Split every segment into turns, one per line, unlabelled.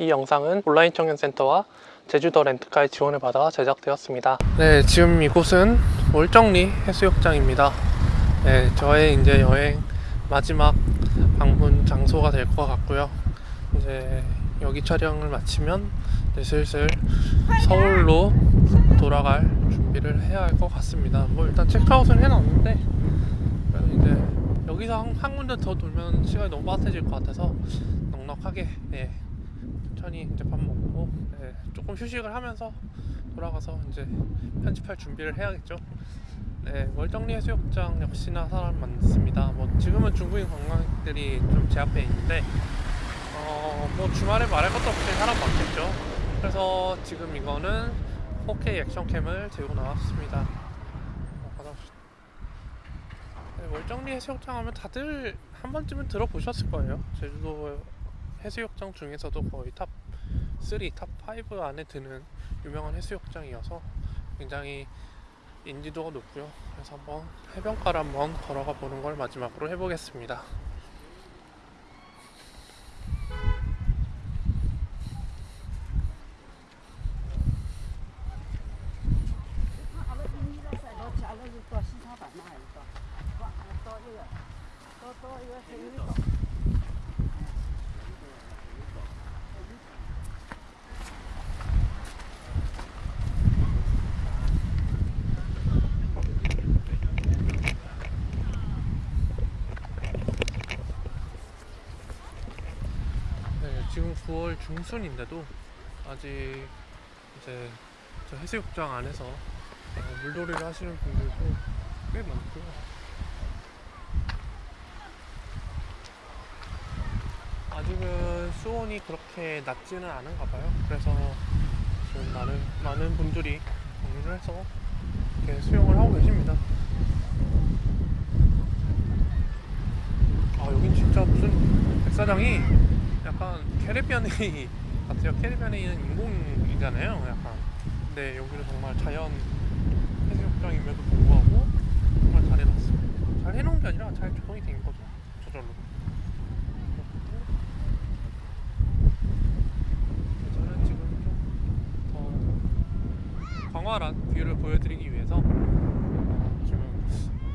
이 영상은 온라인 청년센터와 제주도 렌트카의 지원을 받아 제작되었습니다. 네, 지금 이곳은 월정리 해수욕장입니다. 네, 저의 이제 여행 마지막 방문 장소가 될 것 같고요. 이제 여기 촬영을 마치면 슬슬 서울로 돌아갈 준비를 해야 할 것 같습니다. 뭐 일단 체크아웃은 해놨는데 이제 여기서 한, 한 군데 더 돌면 시간이 너무 빠듯해질 것 같아서 넉넉하게 예, 천천히 이제 밥 먹고 예, 조금 휴식을 하면서 돌아가서 이제 편집할 준비를 해야겠죠. 네, 월정리 해수욕장 역시나 사람 많습니다. 뭐 지금은 중국인 관광객들이 좀 제 앞에 있는데 어, 뭐 주말에 말할 것도 없이 사람 많겠죠. 그래서 지금 이거는 4K 액션캠을 들고 나왔습니다. 어, 받아보시죠. 네, 월정리 해수욕장 하면 다들 한 번쯤은 들어보셨을 거예요. 제주도 해수욕장 중에서도 거의 top 3, top 5 안에 드는 유명한 해수욕장이어서 굉장히 인지도가 높고요. 그래서 한번 해변가를 한번 걸어가 보는 걸 마지막으로 해보겠습니다. 네, 지금 9월 중순인데도 아직 이제 저 해수욕장 안에서 어, 물놀이를 하시는 분들도 꽤 많고요. 아직은 수온이 그렇게 낮지는 않은가 봐요. 그래서 지금 많은 많은 분들이 방문을 해서 이렇게 수영을 하고 계십니다. 아 여긴 진짜 무슨 백사장이 약간 캐리비안 베이 같아요. 캐리비안 베이는 인공이잖아요. 약간. 근데 여기는 정말 자연 해수욕장임에도 불구하고 정말 잘 해놨어요. 잘 해놓은 게 아니라 잘 조성이 된 거죠. 저절로. 저는 지금 좀더 광활한 view를 보여드리기 위해서 어, 지금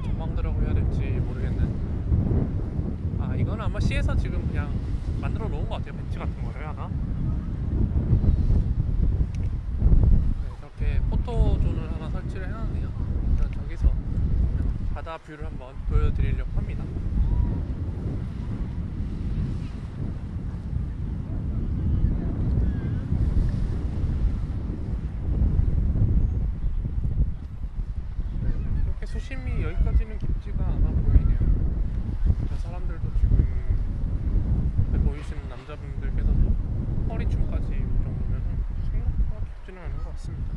전망대라고 해야 될지 모르겠는 아 이건 아마 시에서 지금 그냥 만들어 놓은 것 같아요. 벤치 같은 거를 하나? 네, 이렇게 포토존을 하나 설치를 해놨네요. 저기서 바다 view를 한번 보여드리려고 합니다 네, 이렇게 수심이 여기까지는 깊지가 않아 보이네요 저 사람들도 지금 옆에 보이시는 남자분들께서도 허리춤까지 올 정도면 생각보다 깊지는 않은 것 같습니다.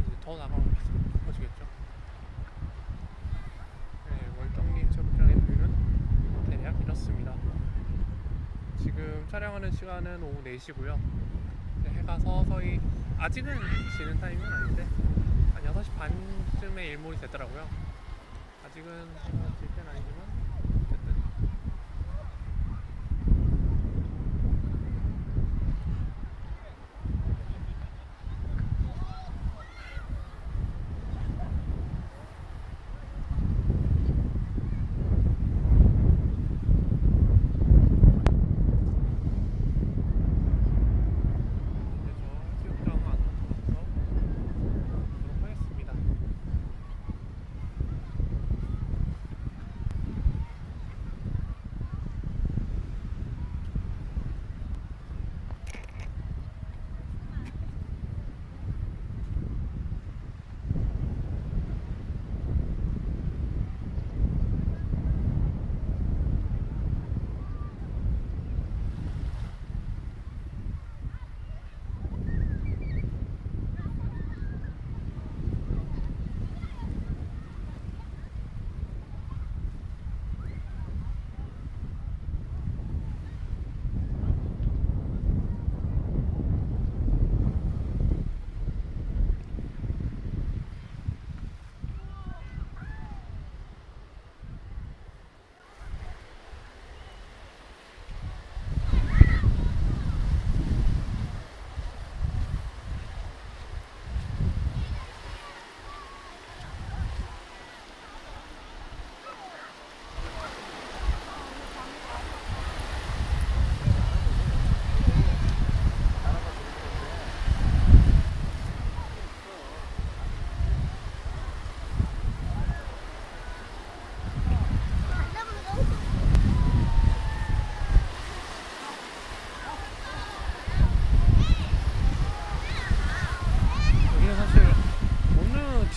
이제 더 나가면 깊어지겠죠. 네, 월정리 해수욕장의 뷰는 대략 이렇습니다. 지금 촬영하는 시간은 오후 4시고요. 해가 서서히 아직은 지는 타이밍은 아닌데 한 6시 반쯤에 일몰이 되더라고요. 아직은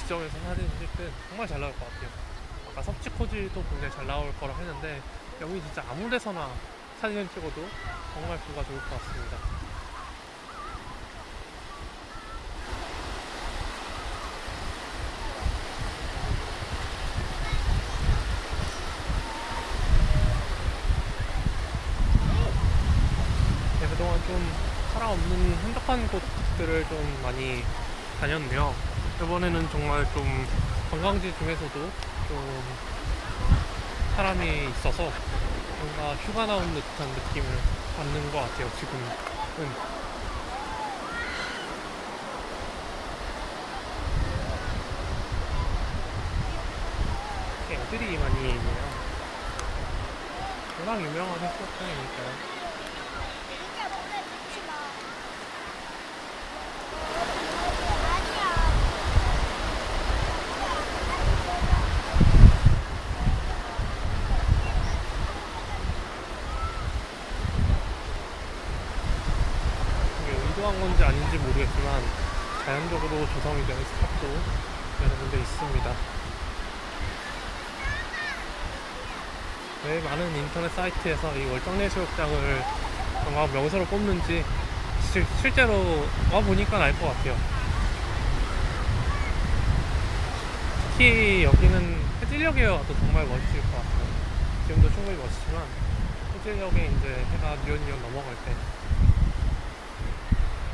때 정말 잘 나올 것 같아요. 아까 섭지코지도 굉장히 잘 나올 거라 했는데 여기 진짜 아무 데서나 사진을 찍어도 정말 뷰가 좋을 것 같습니다. 네, 그동안 좀 사람 없는 한적한 곳들을 좀 많이 다녔는데요. 이번에는 정말 좀 관광지 중에서도 좀 사람이 있어서 뭔가 휴가 나온 듯한 느낌을 받는 것 같아요, 지금은. 애들이 많이 있네요. 워낙 유명한 해수욕장이니까요. 이게 의도한 건지 아닌지 모르겠지만 자연적으로 조성이 된 스탑도 여러 군데 있습니다. 왜 많은 인터넷 사이트에서 이 월정내수욕장을 관광 명소로 꼽는지 실, 실제로 와보니까 알 것 같아요. 특히 여기는 해질녘에 와도 정말 멋있을 것 같아요. 지금도 충분히 멋있지만 해질녘에 이제 해가 뉘엿뉘엿 넘어갈 때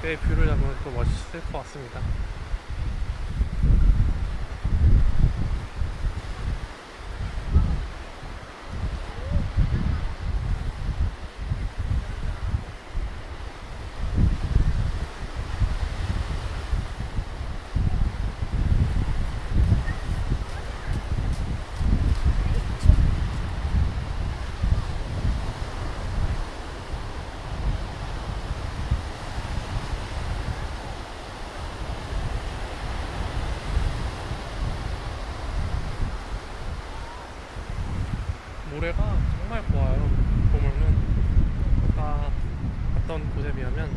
그때 뷰를 잡으면 또 멋있을 것 같습니다. 모래가 정말 고와요. 보면은 아까 갔던 곳에 비하면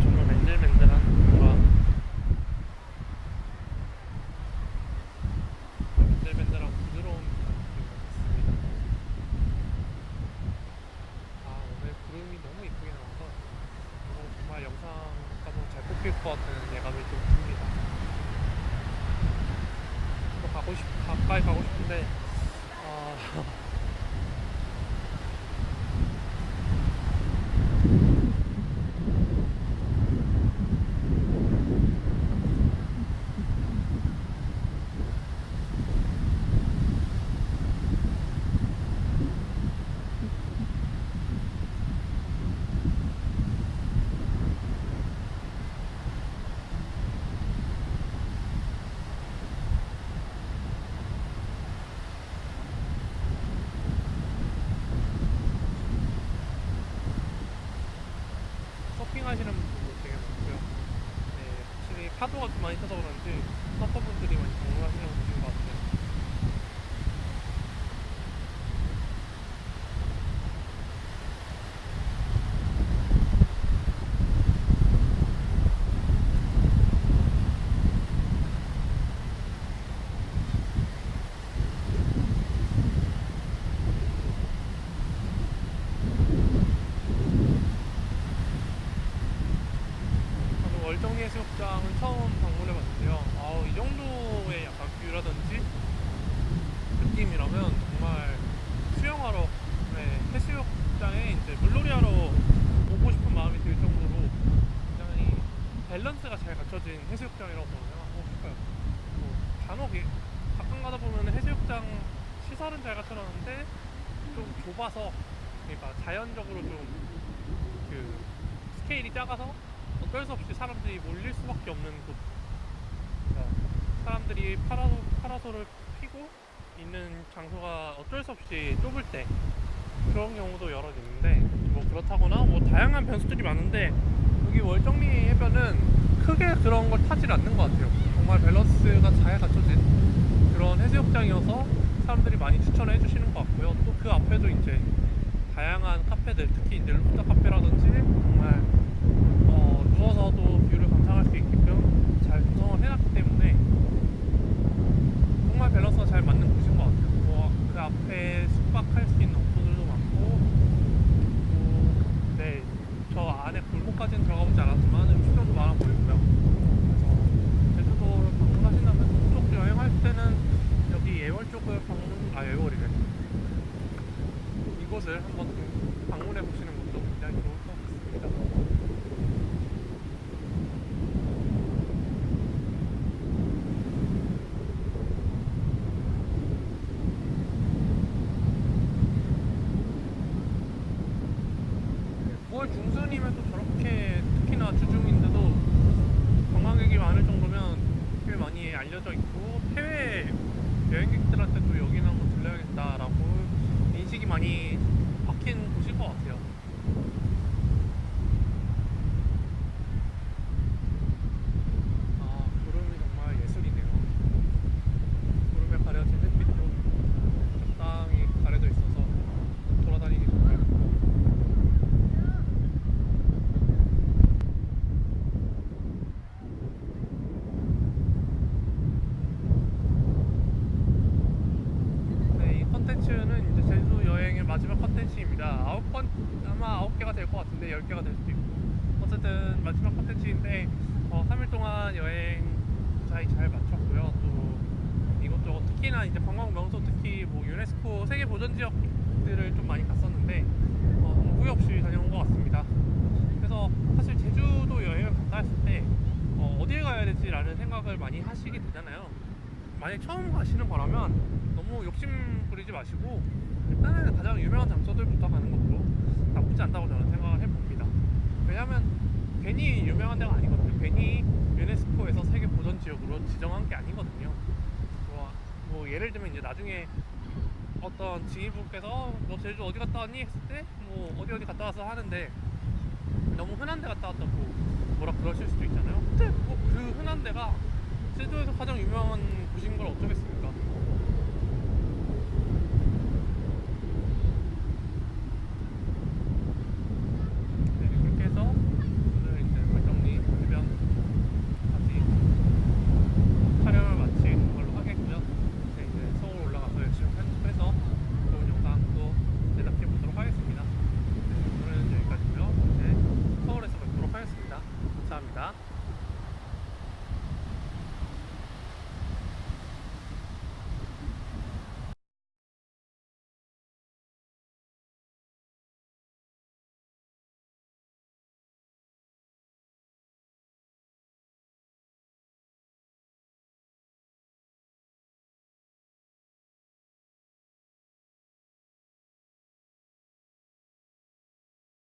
정말 맨들맨들한 뭔가 맨들맨들하고 부드러운 느낌이 있습니다. 아 오늘 구름이 너무 이쁘게 나와서 정말 영상가도 잘 뽑힐 것 같은 예감이 좀 듭니다. 또 가고 싶 가까이 가고 싶은데 아 서핑하시는 분들도 되게 많고요. 네, 확실히 파도가 좀 많이 쳐서 그런지 서퍼분들이 많이 방문하시는 것 같아요. 저도 월정리 해수욕장은 처음 방문해 봤는데요. 아우, 이 정도의 약간 뷰라든지 느낌이라면 정말 수영하러, 네, 해수욕장에 이제 물놀이 하러 오고 싶은 마음이 들 정도로 굉장히 밸런스가 잘 갖춰진 해수욕장이라고 생각하고 싶어요. 뭐 간혹 이- 가끔 가다 보면 해수욕장 시설은 잘 갖춰놨는데 좀 좁아서 그러니까 자연적으로 좀 그 스케일이 작아서 어쩔 수 없이 사람들이 몰릴 수밖에 없는 곳. 그러니까 사람들이 파라솔, 파라솔을 피고 있는 장소가 어쩔 수 없이 좁을 때 그런 경우도 여러 있는데 뭐 그렇다거나 뭐 다양한 변수들이 많은데 여기 월정리 해변은 크게 그런 걸 타질 않는 것 같아요. 정말 밸런스가 잘 갖춰진 그런 해수욕장이어서 사람들이 많이 추천해 주시는 것 같고요. 또 그 앞에도 이제 다양한 카페들, 특히 이제 루프탑 카페라든지 정말 어, 누워서도 view를 감상할 수 있게끔 잘 구성을 해놨기 때문에 정말 밸런스가 잘 맞는 곳인 것 같아요. 뭐 그 앞에 숙박할 수 있는 업소들도 많고 네 저 안에 골목까지는 들어가보지 않았지만 음식점도 많아 보이고요. 그래서 제주도를 방문하신다면 북쪽 여행할 때는 여기 예월 쪽을 방문 아 예월이래. 이곳을 한번 방문해 보시는 네, 9월 중순이면 또 저렇게 특히나 주중인데도 관광객이 많을 정도면 꽤 많이 알려져 있고 해외 여행객들한테도 여기는 한번 들려야겠다라고 인식이 많이 박힌 곳일 것 같아요. 아 구름이 정말 예술이네요. 구름에 가려진 햇빛도 적당히 가려져 있어서 돌아다니기 정말 좋고 네, 이 컨텐츠는 이제 제주 여행의 마지막 컨텐츠입니다. 아홉 건 아마 아홉 개가 될 것 같은데 열 개가 될 수도 있고 어쨌든 마지막 컨텐츠인데 어, 3일 동안 여행 무사히 잘 마쳤고요. 또 이것저것 특히나 이제 관광 명소 특히 뭐 유네스코 세계 보전 지역들을 좀 많이 갔었는데 어, 후회 없이 다녀온 것 같습니다. 그래서 사실 제주도 여행을 간다 했을 때 어, 어디에 가야 되지 라는 생각을 많이 하시게 되잖아요. 만약 처음 가시는 거라면 너무 욕심 부리지 마시고 일단은 가장 유명한 장소들부터 가는 것도 나쁘지 않다고 저는 생각을 해봅니다. 왜냐하면 괜히 유명한 데가 아니거든요. 괜히 유네스코에서 세계 보전 지역으로 지정한 게 아니거든요. 뭐, 뭐 예를 들면 이제 나중에 어떤 지인분께서 너 제주 어디 갔다 왔니 했을 때 뭐 어디 어디 갔다 와서 하는데 너무 흔한 데 갔다 왔다고 뭐라 그러실 수도 있잖아요. 근데 뭐 그 흔한 데가 제주에서 가장 유명한 곳인 걸 어쩌겠습니까?